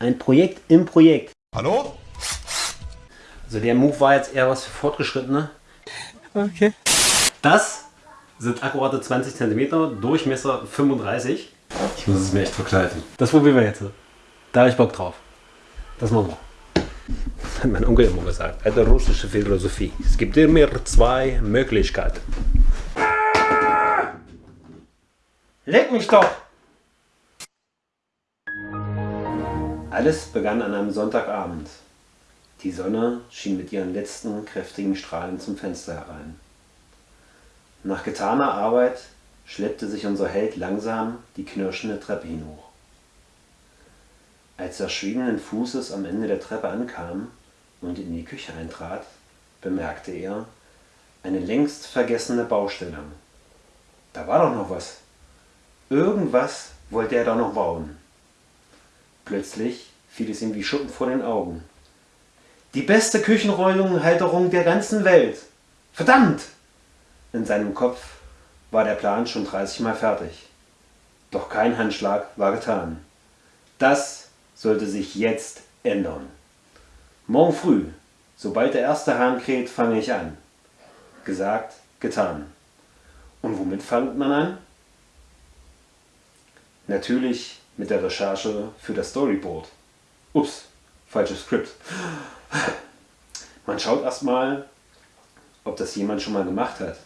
Ein Projekt im Projekt. Hallo? Also der Move war jetzt eher was für Fortgeschrittene. Okay. Das sind akkurate 20 cm, Durchmesser 35. Ich muss es mir echt verkleiden. Das probieren wir jetzt. Da habe ich Bock drauf. Das machen wir. Das hat mein Onkel immer gesagt. Alte russische Philosophie. Es gibt immer zwei Möglichkeiten. Leck mich doch! Alles begann an einem Sonntagabend. Die Sonne schien mit ihren letzten kräftigen Strahlen zum Fenster herein. Nach getaner Arbeit schleppte sich unser Held langsam die knirschende Treppe hinhoch. Als er schwingenden Fußes am Ende der Treppe ankam und in die Küche eintrat, bemerkte er eine längst vergessene Baustelle. Da war doch noch was. Irgendwas wollte er da noch bauen. Plötzlich fiel es ihm wie Schuppen vor den Augen. Die beste Küchenhalterung der ganzen Welt. Verdammt! In seinem Kopf war der Plan schon 30 Mal fertig. Doch kein Handschlag war getan. Das sollte sich jetzt ändern. Morgen früh, sobald der erste Hahn kräht, fange ich an. Gesagt, getan. Und womit fängt man an? Natürlich mit der Recherche für das Storyboard. Ups, falsches Skript. Man schaut erstmal, ob das jemand schon mal gemacht hat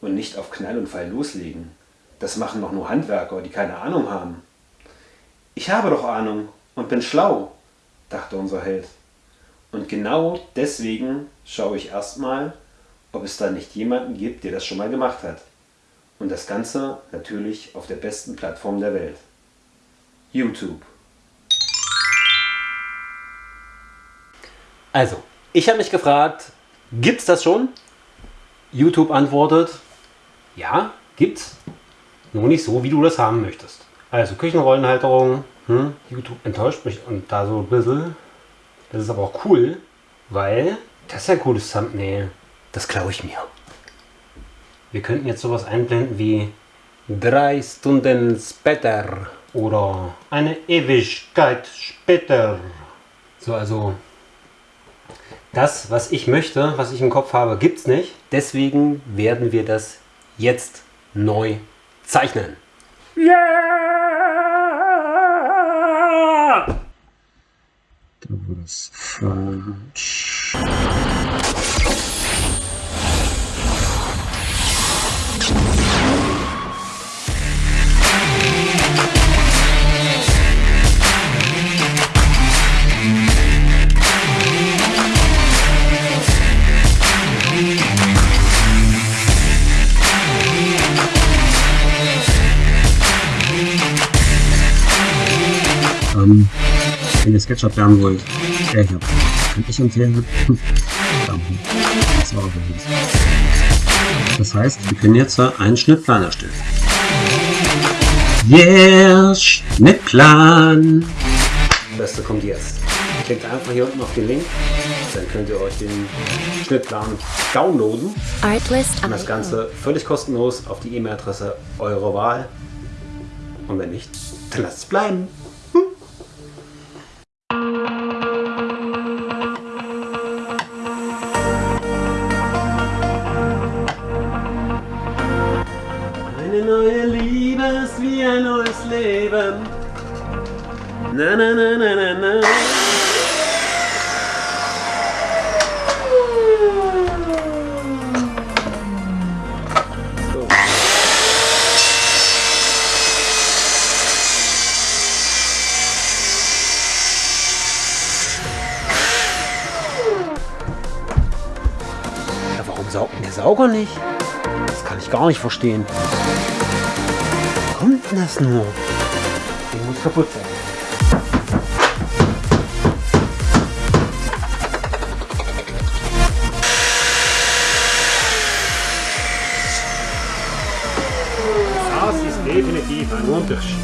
und nicht auf Knall und Fall loslegen. Das machen doch nur Handwerker, die keine Ahnung haben. Ich habe doch Ahnung und bin schlau, dachte unser Held. Und genau deswegen schaue ich erstmal, ob es da nicht jemanden gibt, der das schon mal gemacht hat. Und das Ganze natürlich auf der besten Plattform der Welt. YouTube. Also, ich habe mich gefragt, gibt es das schon? YouTube antwortet, ja, gibt's. Nur nicht so, wie du das haben möchtest. Also Küchenrollenhalterung, hm, YouTube enttäuscht mich und da so ein bisschen. Das ist aber auch cool, weil das ist ein cooles Thumbnail. Das klaue ich mir. Wir könnten jetzt sowas einblenden wie drei Stunden später oder eine Ewigkeit später. So, also das, was ich möchte, was ich im Kopf habe, gibt es nicht. Deswegen werden wir das jetzt neu zeichnen. War das falsch. Wenn ihr SketchUp lernen wollt, der hier, kann ich empfehlen. das war aber. Das heißt, wir können jetzt einen Schnittplan erstellen. Yeah, Schnittplan! Das Beste kommt jetzt. Klickt einfach hier unten auf den Link, dann könnt ihr euch den Schnittplan downloaden. Artlist Und das Ganze völlig kostenlos auf die E-Mail-Adresse eurer Wahl. Und wenn nicht, dann lasst es bleiben. Eine neue Liebe ist wie ein neues Leben. Na na na na na na. Sauger nicht? Das kann ich gar nicht verstehen. Wie kommt denn das nur? Der muss kaputt sein. Das ist definitiv ein Unterschied.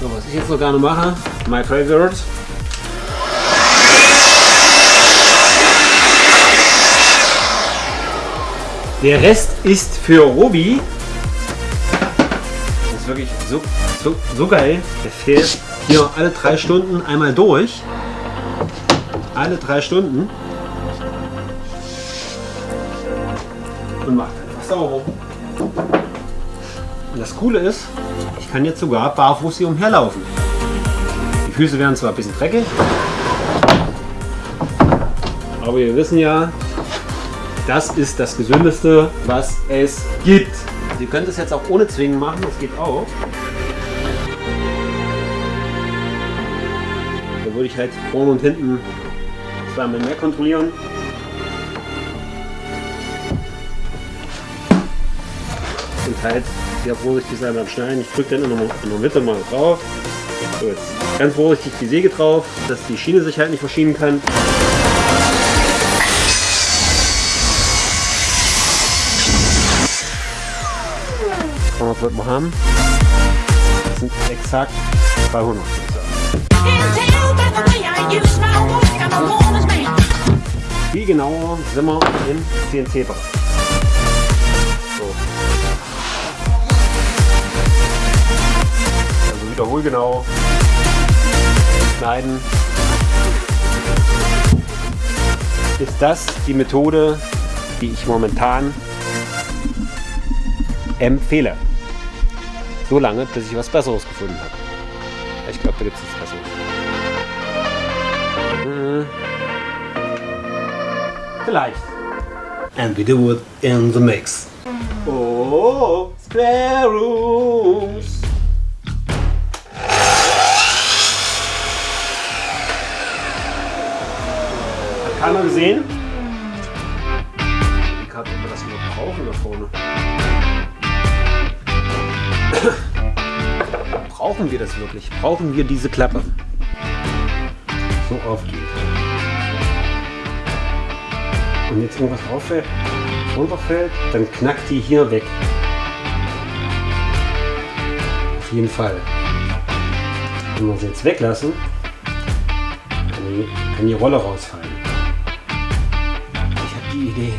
So, was ich jetzt noch gerne mache, my favorite. Der Rest ist für Robi. Das ist wirklich so, so, so geil. Der fehlt hier alle drei Stunden einmal durch. Alle drei Stunden. Und macht einfach sauber. Und das Coole ist, ich kann jetzt sogar barfuß hier umherlaufen. Die Füße werden zwar ein bisschen dreckig, aber wir wissen ja, das ist das Gesündeste, was es gibt. Ihr könnt es jetzt auch ohne Zwingen machen, das geht auch. Da würde ich halt vorne und hinten zweimal mehr kontrollieren. Und halt sehr vorsichtig sein beim Schneiden. Ich drücke dann in der, in der Mitte mal drauf. So, ganz vorsichtig die Säge drauf, dass die Schiene sich halt nicht verschieben kann. Was wird man haben? Das sind exakt 200. Viel genauer sind wir im CNC-Bereich. So. Also wiederholgenau schneiden. Ist das die Methode, die ich momentan empfehle? So lange, bis ich was Besseres gefunden habe. Ich glaube, da gibt es nichts Besseres. Hm. Vielleicht. And we do it in the mix. Oh, spare rooms. Hat keiner gesehen? Brauchen wir das wirklich? Brauchen wir diese Klappe? So aufgeht. Und jetzt irgendwas rauffällt, runterfällt, dann knackt die hier weg. Auf jeden Fall. Wenn wir sie jetzt weglassen, kann die, kann die Rolle rausfallen. Ich habe die Idee.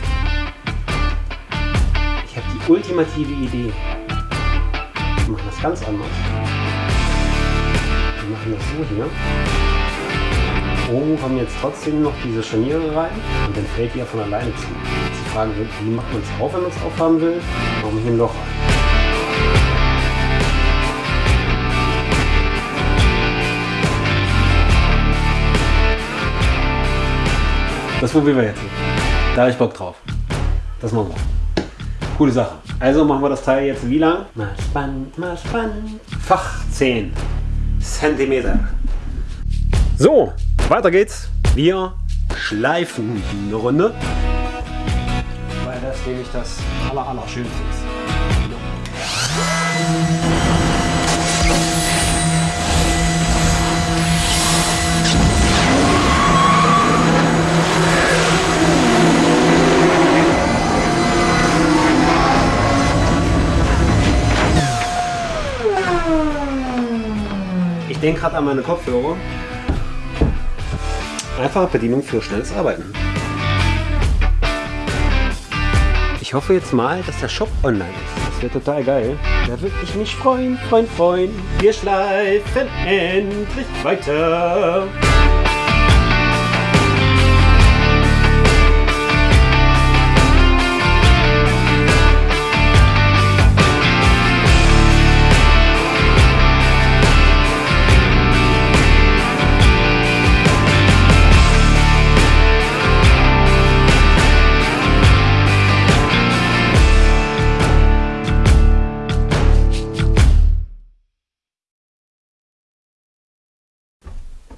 Ich habe die ultimative Idee. Wir machen das ganz anders. Wir machen das so hier. Oben kommen jetzt trotzdem noch diese Scharniere rein und dann fällt die ja von alleine zu. Jetzt die Frage, wie macht man es auf, wenn man es aufhaben will? Machen wir hier ein Loch rein. Das probieren wir jetzt. Da habe ich Bock drauf. Das machen wir. Coole Sache. Also machen wir das Teil jetzt wie lang? Mal spannend, mal spannend. Fach 10 Zentimeter. So, weiter geht's. Wir schleifen eine Runde. Weil das nämlich das aller, aller schönste ist. Ich denke gerade an meine Kopfhörer. Einfache Bedienung für schnelles Arbeiten. Ich hoffe jetzt mal, dass der Shop online ist. Das wäre total geil. Da würde ich mich freuen, freuen, freuen. Wir schleifen endlich weiter.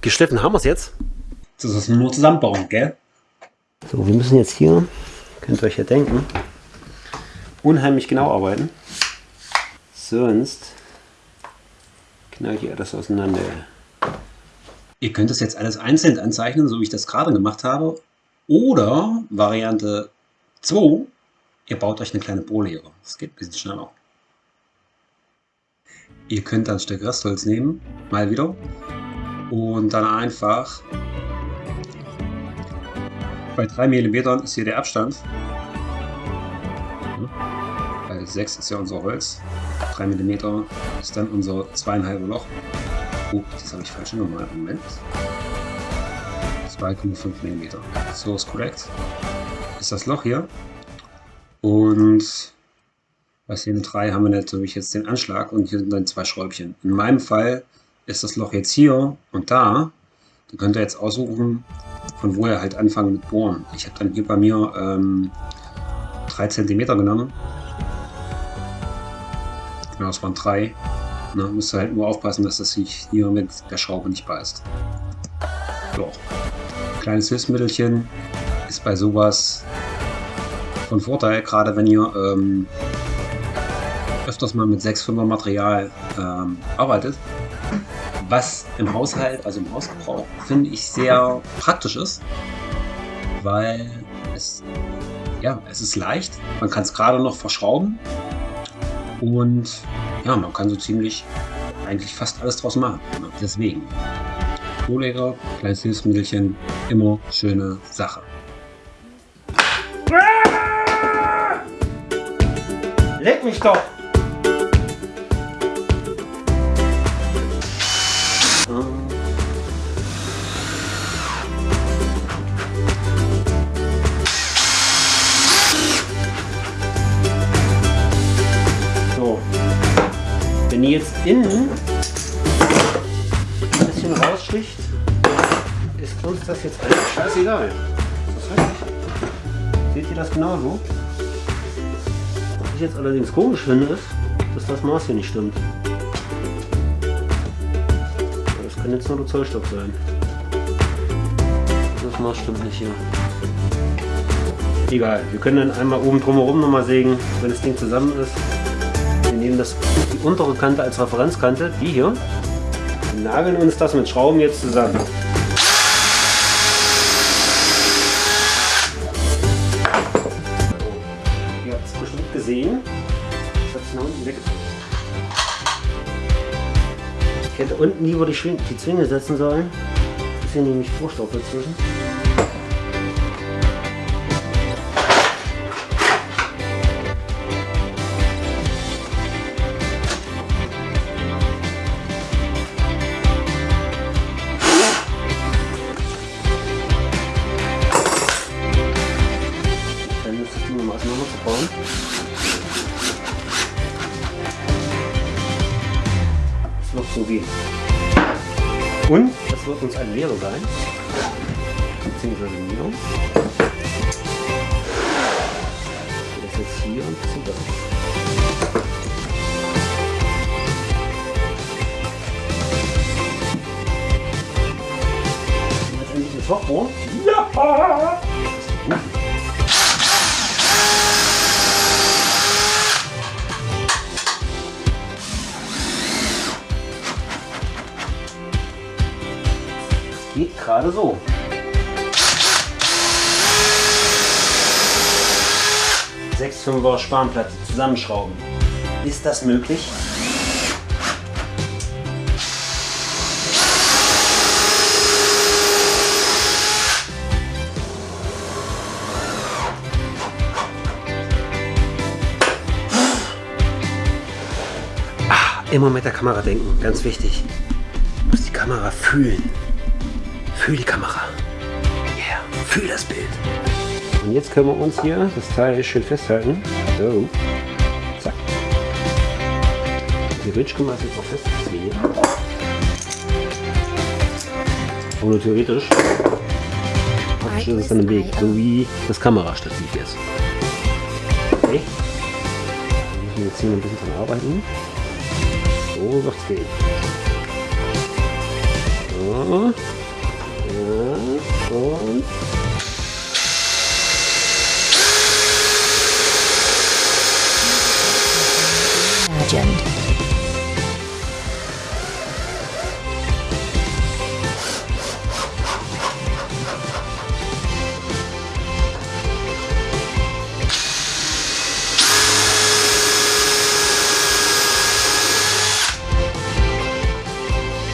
Geschliffen haben wir es jetzt. Das ist nur zusammenbauen, gell? So, wir müssen jetzt hier, könnt ihr euch ja denken, unheimlich genau arbeiten. Sonst knallt ihr das auseinander. Ihr könnt das jetzt alles einzeln anzeichnen, so wie ich das gerade gemacht habe. Oder Variante 2, ihr baut euch eine kleine Bohrlehre. Das geht ein bisschen schneller. Ihr könnt dann ein Stück Restholz nehmen, mal wieder, und dann einfach bei 3 mm ist hier der Abstand. Weil 6 ist ja unser Holz. 3 mm ist dann unser zweieinhalb Loch. Oh, das habe ich falsch gemacht. Moment. 2,5 mm. So ist korrekt. Ist das Loch hier. Und bei Szene 3 haben wir natürlich jetzt den Anschlag und hier sind dann zwei Schräubchen. In meinem Fall ist das Loch jetzt hier und da. Da könnt ihr jetzt aussuchen, von wo ihr halt anfangen mit Bohren. Ich habe dann hier bei mir ähm, 3 cm genommen. Genau, es waren 3. Na, müsst ihr halt nur aufpassen, dass das sich hier mit der Schraube nicht beißt. So. Kleines Hilfsmittelchen ist bei sowas von Vorteil, gerade wenn ihr ähm, öfters mal mit 6,5er Material ähm, arbeitet. Was im Haushalt, also im Hausgebrauch, finde ich sehr praktisch ist, weil es, ja, es ist leicht, man kann es gerade noch verschrauben und ja, man kann so ziemlich eigentlich fast alles draus machen. Deswegen, Rohleger, kleines Hilfsmittelchen, immer schöne Sache. Leck mich doch! Ihr jetzt innen ein bisschen raussticht, ist uns das jetzt eigentlich scheißegal. Das heißt, seht ihr das genauso? Was ich jetzt allerdings komisch finde, ist, dass das Maß hier nicht stimmt. Das kann jetzt nur der Zollstock sein. Das Maß stimmt nicht hier. Egal, wir können dann einmal oben drumherum nochmal sägen, wenn das Ding zusammen ist. Nehmen das, die untere Kante als Referenzkante, die hier, und nageln uns das mit Schrauben jetzt zusammen. Ihr habt es bestimmt gesehen. Das hat sich nach unten weggedrückt. Ich hätte unten lieber die, Schwing die Zwinge setzen sollen. Ist hier nämlich Vorstoff dazwischen. Wird uns eine Lehre sein. Beziehungsweise mir. Das jetzt hier ein bisschen besser. Jetzt endlich das Lochbohr. Ja! Gerade so. Sechs Fünfer Spanplatte zusammenschrauben. Ist das möglich? Ah, immer mit der Kamera denken, ganz wichtig. Du musst die Kamera fühlen. Fühl die Kamera. Yeah, fühl das Bild. Und jetzt können wir uns hier das Teil schön festhalten. So. Zack. Theoretisch können wir jetzt auch festziehen. Aber nur theoretisch. Praktisch ist es dann im Weg, so wie das Kamerastativ jetzt. Okay. Wir müssen jetzt hier ein bisschen dran arbeiten. So wird's gehen. So. Und Legend.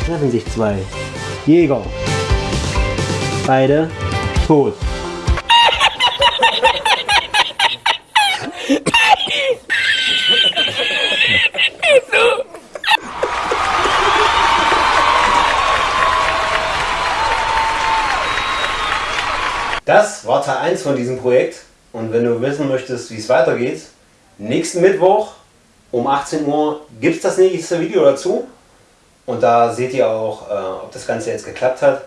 treffen sich zwei Jäger beide tot. Das war Teil 1 von diesem Projekt und wenn du wissen möchtest, wie es weitergeht, nächsten Mittwoch um 18 Uhr gibt es das nächste Video dazu und da seht ihr auch, äh, ob das Ganze jetzt geklappt hat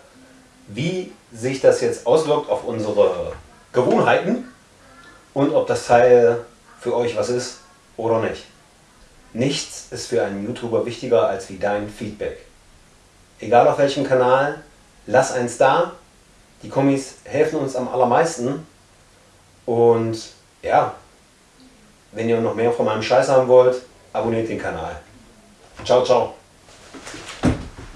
wie sich das jetzt auswirkt auf unsere Gewohnheiten und ob das Teil für euch was ist oder nicht. Nichts ist für einen YouTuber wichtiger als wie dein Feedback. Egal auf welchem Kanal, lass eins da. Die Kommis helfen uns am allermeisten. Und ja, wenn ihr noch mehr von meinem Scheiß haben wollt, abonniert den Kanal. Ciao, ciao.